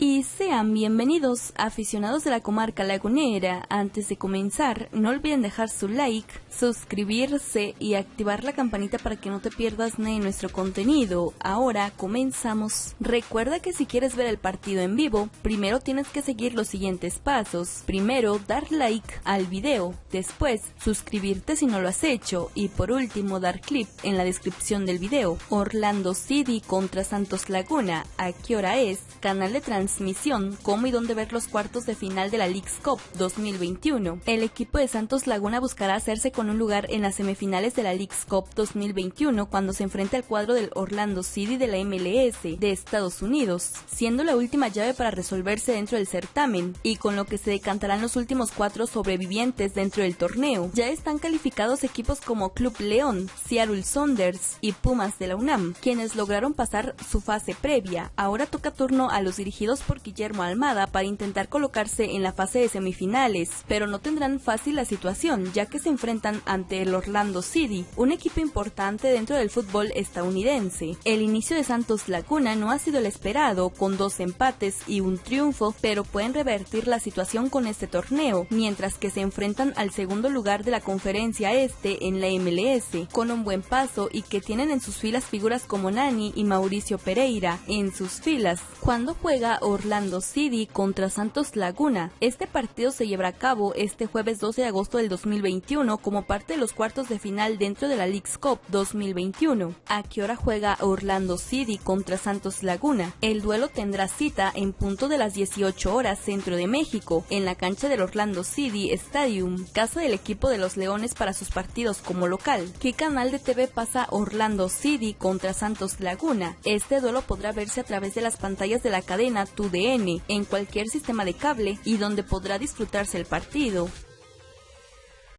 Y sean bienvenidos aficionados de la comarca lagunera. Antes de comenzar, no olviden dejar su like, suscribirse y activar la campanita para que no te pierdas de nuestro contenido. Ahora comenzamos. Recuerda que si quieres ver el partido en vivo, primero tienes que seguir los siguientes pasos. Primero, dar like al video, después suscribirte si no lo has hecho y por último dar clip en la descripción del video. Orlando City contra Santos Laguna. ¿A qué hora es? Canal de transmisión transmisión cómo y dónde ver los cuartos de final de la League's Cup 2021. El equipo de Santos Laguna buscará hacerse con un lugar en las semifinales de la League's Cup 2021 cuando se enfrente al cuadro del Orlando City de la MLS de Estados Unidos, siendo la última llave para resolverse dentro del certamen y con lo que se decantarán los últimos cuatro sobrevivientes dentro del torneo. Ya están calificados equipos como Club León, Seattle Saunders y Pumas de la UNAM, quienes lograron pasar su fase previa. Ahora toca turno a los dirigidos por Guillermo Almada para intentar colocarse en la fase de semifinales, pero no tendrán fácil la situación ya que se enfrentan ante el Orlando City, un equipo importante dentro del fútbol estadounidense. El inicio de Santos Laguna no ha sido el esperado, con dos empates y un triunfo, pero pueden revertir la situación con este torneo, mientras que se enfrentan al segundo lugar de la conferencia este en la MLS, con un buen paso y que tienen en sus filas figuras como Nani y Mauricio Pereira en sus filas. Cuando juega Orlando City contra Santos Laguna. Este partido se llevará a cabo este jueves 12 de agosto del 2021 como parte de los cuartos de final dentro de la League's Cup 2021. ¿A qué hora juega Orlando City contra Santos Laguna? El duelo tendrá cita en punto de las 18 horas centro de México en la cancha del Orlando City Stadium, casa del equipo de los Leones para sus partidos como local. ¿Qué canal de TV pasa Orlando City contra Santos Laguna? Este duelo podrá verse a través de las pantallas de la cadena DN en cualquier sistema de cable y donde podrá disfrutarse el partido.